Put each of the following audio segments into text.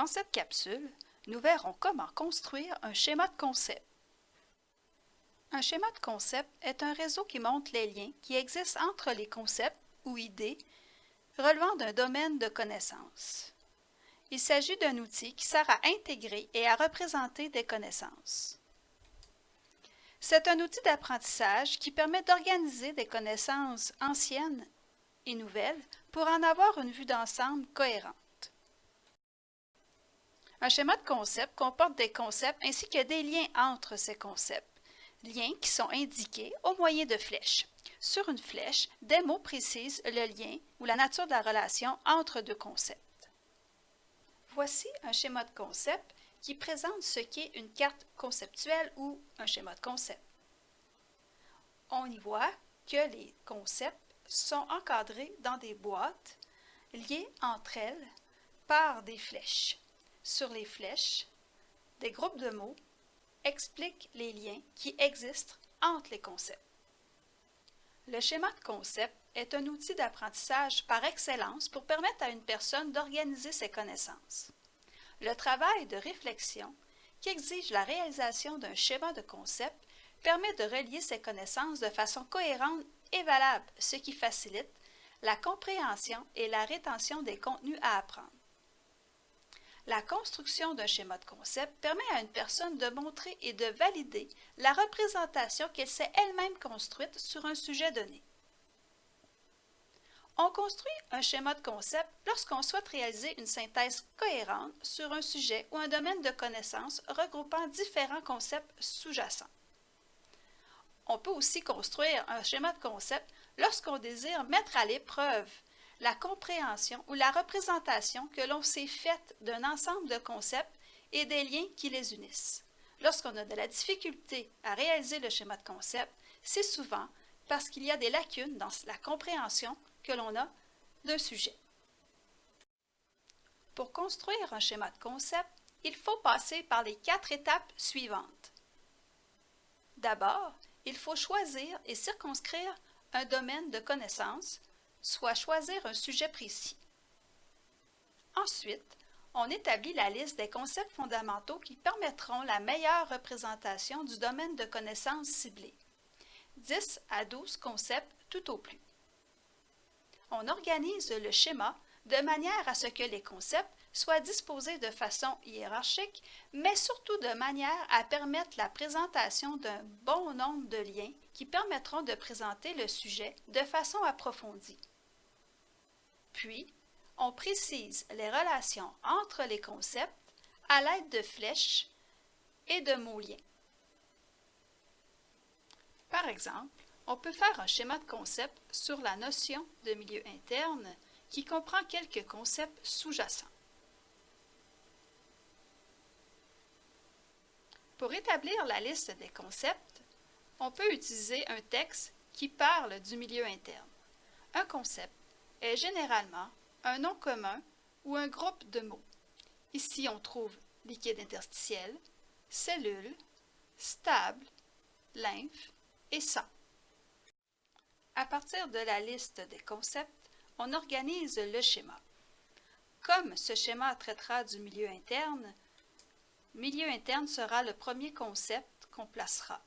Dans cette capsule, nous verrons comment construire un schéma de concept. Un schéma de concept est un réseau qui montre les liens qui existent entre les concepts ou idées relevant d'un domaine de connaissances. Il s'agit d'un outil qui sert à intégrer et à représenter des connaissances. C'est un outil d'apprentissage qui permet d'organiser des connaissances anciennes et nouvelles pour en avoir une vue d'ensemble cohérente. Un schéma de concept comporte des concepts ainsi que des liens entre ces concepts, liens qui sont indiqués au moyen de flèches. Sur une flèche, des mots précisent le lien ou la nature de la relation entre deux concepts. Voici un schéma de concept qui présente ce qu'est une carte conceptuelle ou un schéma de concept. On y voit que les concepts sont encadrés dans des boîtes liées entre elles par des flèches. Sur les flèches, des groupes de mots expliquent les liens qui existent entre les concepts. Le schéma de concept est un outil d'apprentissage par excellence pour permettre à une personne d'organiser ses connaissances. Le travail de réflexion, qui exige la réalisation d'un schéma de concept, permet de relier ses connaissances de façon cohérente et valable, ce qui facilite la compréhension et la rétention des contenus à apprendre. La construction d'un schéma de concept permet à une personne de montrer et de valider la représentation qu'elle s'est elle-même construite sur un sujet donné. On construit un schéma de concept lorsqu'on souhaite réaliser une synthèse cohérente sur un sujet ou un domaine de connaissance regroupant différents concepts sous-jacents. On peut aussi construire un schéma de concept lorsqu'on désire mettre à l'épreuve la compréhension ou la représentation que l'on s'est faite d'un ensemble de concepts et des liens qui les unissent. Lorsqu'on a de la difficulté à réaliser le schéma de concept, c'est souvent parce qu'il y a des lacunes dans la compréhension que l'on a d'un sujet. Pour construire un schéma de concept, il faut passer par les quatre étapes suivantes. D'abord, il faut choisir et circonscrire un domaine de connaissance, soit choisir un sujet précis. Ensuite, on établit la liste des concepts fondamentaux qui permettront la meilleure représentation du domaine de connaissance ciblé. 10 à 12 concepts tout au plus. On organise le schéma de manière à ce que les concepts soient disposés de façon hiérarchique, mais surtout de manière à permettre la présentation d'un bon nombre de liens qui permettront de présenter le sujet de façon approfondie. Puis, on précise les relations entre les concepts à l'aide de flèches et de mots-liens. Par exemple, on peut faire un schéma de concept sur la notion de milieu interne qui comprend quelques concepts sous-jacents. Pour établir la liste des concepts, on peut utiliser un texte qui parle du milieu interne. Un concept est généralement un nom commun ou un groupe de mots. Ici, on trouve liquide interstitiel, cellule, stable, lymphe et sang. À partir de la liste des concepts, on organise le schéma. Comme ce schéma traitera du milieu interne, milieu interne sera le premier concept qu'on placera.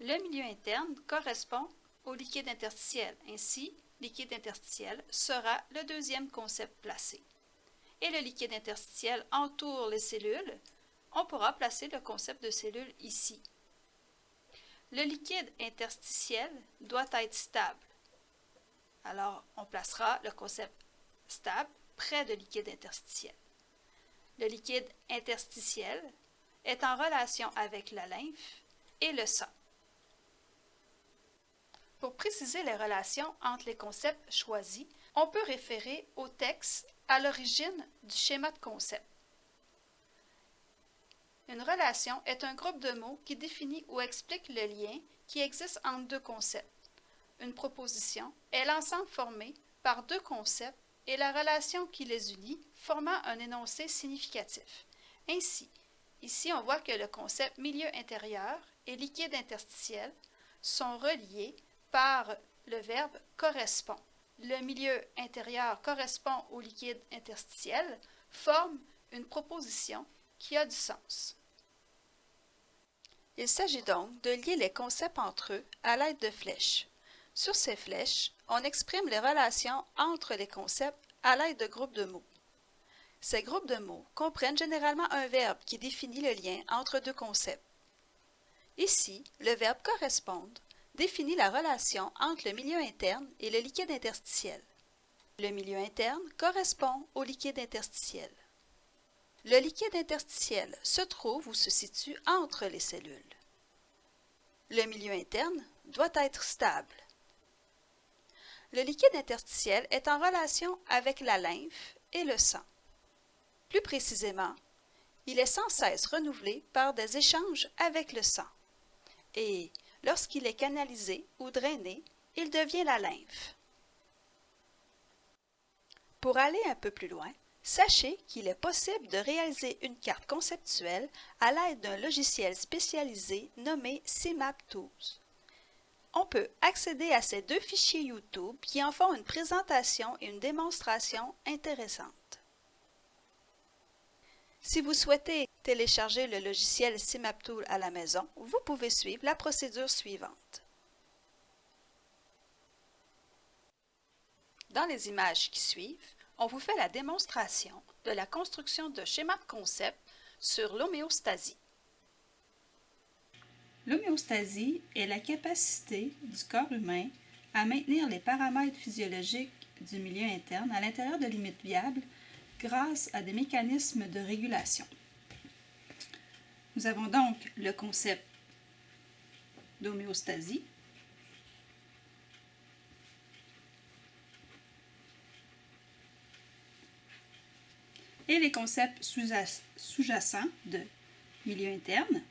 Le milieu interne correspond au liquide interstitiel. Ainsi, liquide interstitiel sera le deuxième concept placé. Et le liquide interstitiel entoure les cellules. On pourra placer le concept de cellule ici. Le liquide interstitiel doit être stable. Alors, on placera le concept stable près de liquide interstitiel. Le liquide interstitiel est en relation avec la lymphe et le sang. Pour préciser les relations entre les concepts choisis, on peut référer au texte à l'origine du schéma de concept. Une relation est un groupe de mots qui définit ou explique le lien qui existe entre deux concepts. Une proposition est l'ensemble formé par deux concepts et la relation qui les unit formant un énoncé significatif. Ainsi, ici on voit que le concept milieu intérieur et liquide interstitiel sont reliés par le verbe correspond. le milieu intérieur correspond au liquide interstitiel, forment une proposition qui a du sens. Il s'agit donc de lier les concepts entre eux à l'aide de flèches. Sur ces flèches, on exprime les relations entre les concepts à l'aide de groupes de mots. Ces groupes de mots comprennent généralement un verbe qui définit le lien entre deux concepts. Ici, le verbe correspondre définit la relation entre le milieu interne et le liquide interstitiel. Le milieu interne correspond au liquide interstitiel. Le liquide interstitiel se trouve ou se situe entre les cellules. Le milieu interne doit être stable. Le liquide interstitiel est en relation avec la lymphe et le sang. Plus précisément, il est sans cesse renouvelé par des échanges avec le sang. Et lorsqu'il est canalisé ou drainé, il devient la lymphe. Pour aller un peu plus loin, Sachez qu'il est possible de réaliser une carte conceptuelle à l'aide d'un logiciel spécialisé nommé CMAP Tools. On peut accéder à ces deux fichiers YouTube qui en font une présentation et une démonstration intéressantes. Si vous souhaitez télécharger le logiciel CMAP Tool à la maison, vous pouvez suivre la procédure suivante. Dans les images qui suivent, on vous fait la démonstration de la construction de schémas de concept sur l'homéostasie. L'homéostasie est la capacité du corps humain à maintenir les paramètres physiologiques du milieu interne à l'intérieur de limites viables grâce à des mécanismes de régulation. Nous avons donc le concept d'homéostasie. Et les concepts sous-jacents de milieu interne,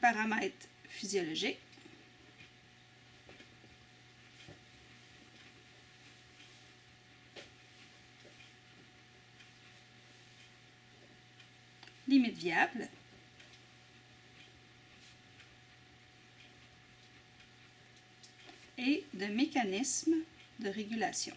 paramètres physiologiques, viables, et de mécanismes de régulation.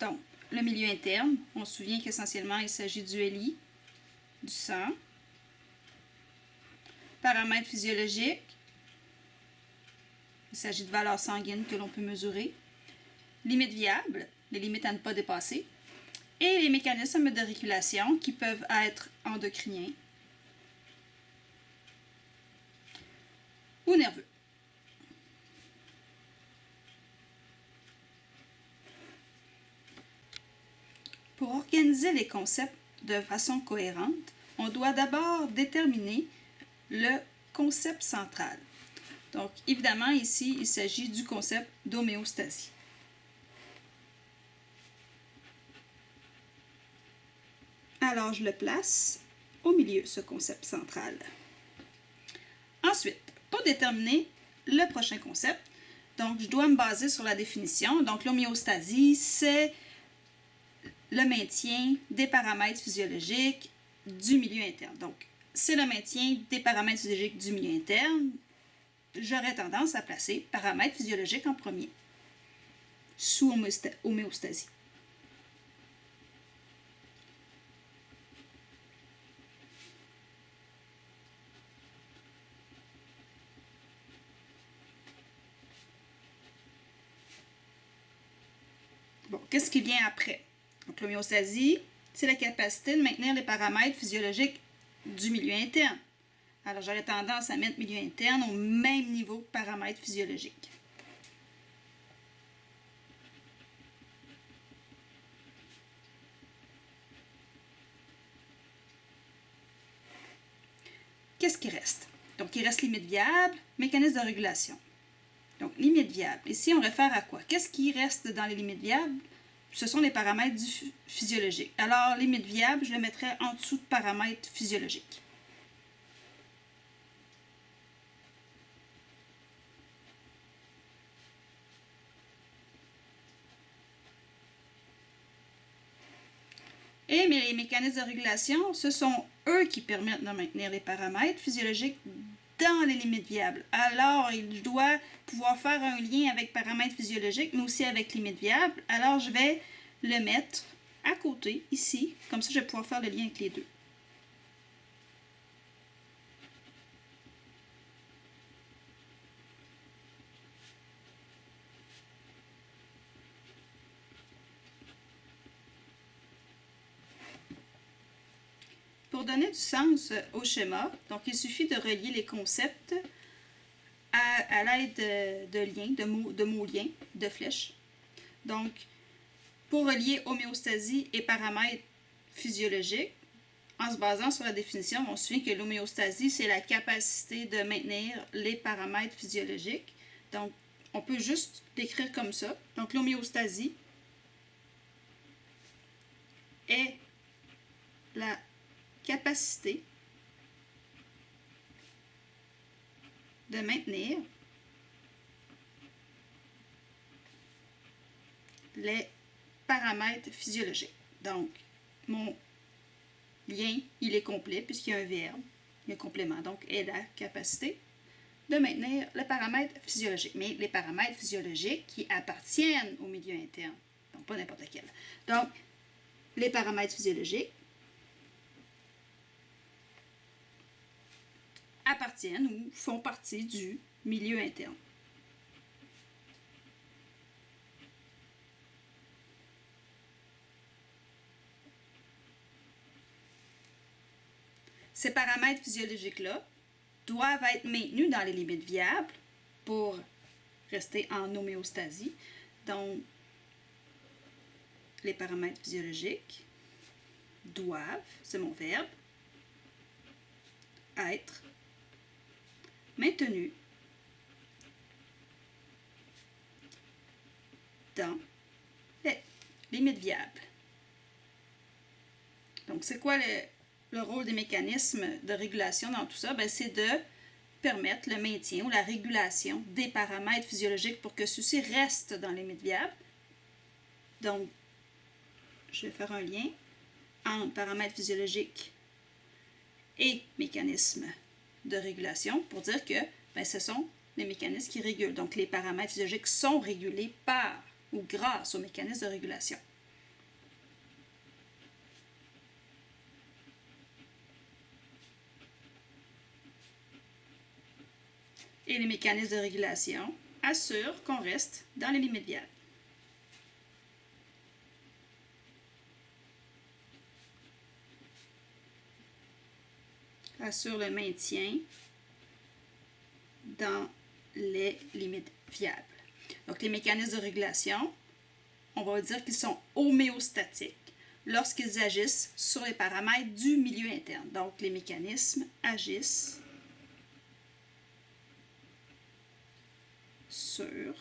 Donc, le milieu interne, on se souvient qu'essentiellement il s'agit du LI, du sang, paramètres physiologiques, il s'agit de valeurs sanguines que l'on peut mesurer, limites viables, les limites à ne pas dépasser, et les mécanismes de régulation qui peuvent être endocriniens ou nerveux. Pour organiser les concepts de façon cohérente, on doit d'abord déterminer le concept central. Donc, évidemment, ici, il s'agit du concept d'homéostasie. Alors, je le place au milieu, ce concept central. Ensuite, pour déterminer le prochain concept, donc je dois me baser sur la définition. Donc, l'homéostasie, c'est le maintien des paramètres physiologiques du milieu interne. Donc, c'est le maintien des paramètres physiologiques du milieu interne. J'aurais tendance à placer paramètres physiologiques en premier, sous homéostasie. Bon, qu'est-ce qui vient après? Donc, l'homéostasie, c'est la capacité de maintenir les paramètres physiologiques du milieu interne. Alors, j'aurais tendance à mettre milieu interne au même niveau que paramètres physiologiques. Qu'est-ce qui reste? Donc, il reste limite viable, mécanisme de régulation. Donc, limite viable. Ici, on réfère à quoi? Qu'est-ce qui reste dans les limites viables? Ce sont les paramètres du physiologique. Alors, limite viable, je le mettrai en dessous de paramètres physiologiques. Et les mécanismes de régulation, ce sont eux qui permettent de maintenir les paramètres physiologiques dans les limites viables. Alors, il doit pouvoir faire un lien avec paramètres physiologiques, mais aussi avec limites viables. Alors, je vais le mettre à côté, ici. Comme ça, je vais pouvoir faire le lien avec les deux. Pour du sens au schéma, donc il suffit de relier les concepts à, l'aide de, liens, de mots, de mots liens, de flèches. Donc, pour relier homéostasie et paramètres physiologiques, en se basant sur la définition, on souvient que l'homéostasie, c'est la capacité de maintenir les paramètres physiologiques. Donc, on peut juste l'écrire comme ça. Donc, l'homéostasie est la capacité de maintenir les paramètres physiologiques. Donc, mon lien, il est complet puisqu'il y a un verbe, il y a un complément, donc est la capacité de maintenir les paramètres physiologiques. Mais les paramètres physiologiques qui appartiennent au milieu interne, donc pas n'importe quel. Donc, les paramètres physiologiques appartiennent ou font partie du milieu interne. Ces paramètres physiologiques-là doivent être maintenus dans les limites viables pour rester en homéostasie. Donc, les paramètres physiologiques doivent, c'est mon verbe, être maintenu dans les limites viables. Donc, c'est quoi le, rôle des mécanismes de régulation dans tout ça? Ben, c'est de permettre le maintien ou la régulation des paramètres physiologiques pour que ceux-ci restent dans les limites viables. Donc, je vais faire un lien entre paramètres physiologiques et mécanismes de régulation pour dire que ben, ce sont les mécanismes qui régulent. Donc, les paramètres physiologiques sont régulés par ou grâce aux mécanismes de régulation. Et les mécanismes de régulation assurent qu'on reste dans les limites viables. Assure le maintien dans les limites viables. Donc, les mécanismes de régulation, on va dire qu'ils sont homéostatiques lorsqu'ils agissent sur les paramètres du milieu interne. Donc, les mécanismes agissent sur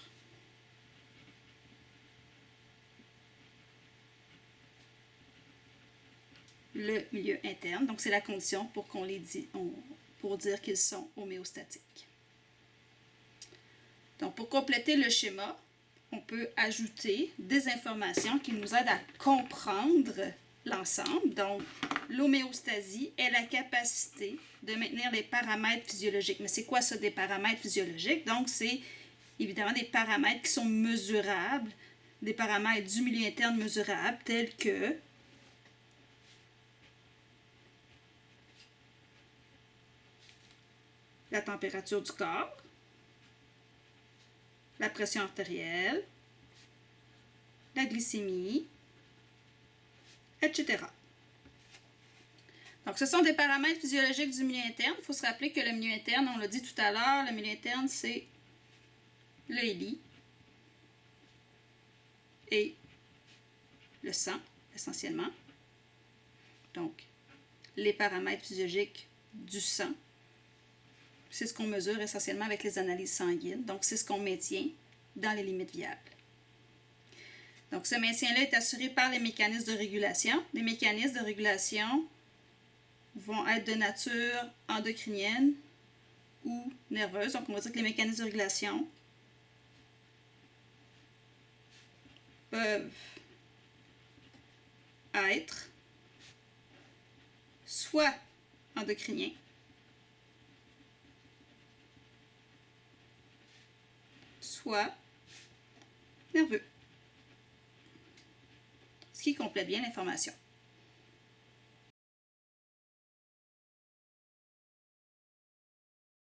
le milieu interne. Donc, c'est la condition pour qu'on les dit, pour dire qu'ils sont homéostatiques. Donc, pour compléter le schéma, on peut ajouter des informations qui nous aident à comprendre l'ensemble. Donc, l'homéostasie est la capacité de maintenir les paramètres physiologiques. Mais c'est quoi ça des paramètres physiologiques? Donc, c'est évidemment des paramètres qui sont mesurables, des paramètres du milieu interne mesurables, tels que la température du corps, la pression artérielle, la glycémie, etc. Donc, ce sont des paramètres physiologiques du milieu interne. Il faut se rappeler que le milieu interne, on l'a dit tout à l'heure, le milieu interne, c'est le HELI et le sang, essentiellement. Donc, les paramètres physiologiques du sang c'est ce qu'on mesure essentiellement avec les analyses sanguines. Donc, c'est ce qu'on maintient dans les limites viables. Donc, ce maintien-là est assuré par les mécanismes de régulation. Les mécanismes de régulation vont être de nature endocrinienne ou nerveuse. Donc, on va dire que les mécanismes de régulation peuvent être soit endocrinien, soit nerveux. Ce qui complète bien l'information.